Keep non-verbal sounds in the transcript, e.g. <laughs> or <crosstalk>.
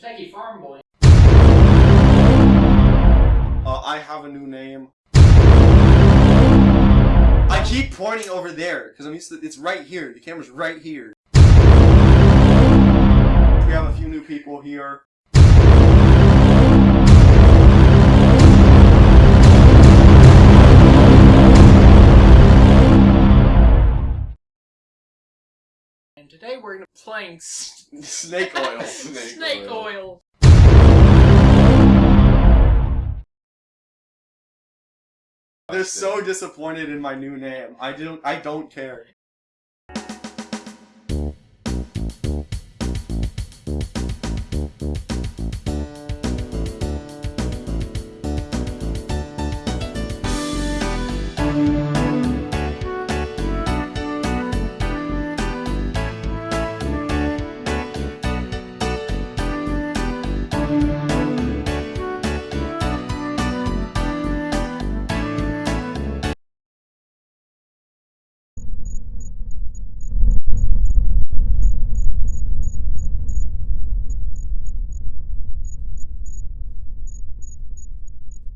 Shaggy Farm Boy. Uh, I have a new name. I keep pointing over there because I'm used to. It's right here. The camera's right here. We have a few new people here. And today we're gonna be playing s- Snake oil. <laughs> Snake, oil. They're so disappointed in my new name. I don't. I don't care.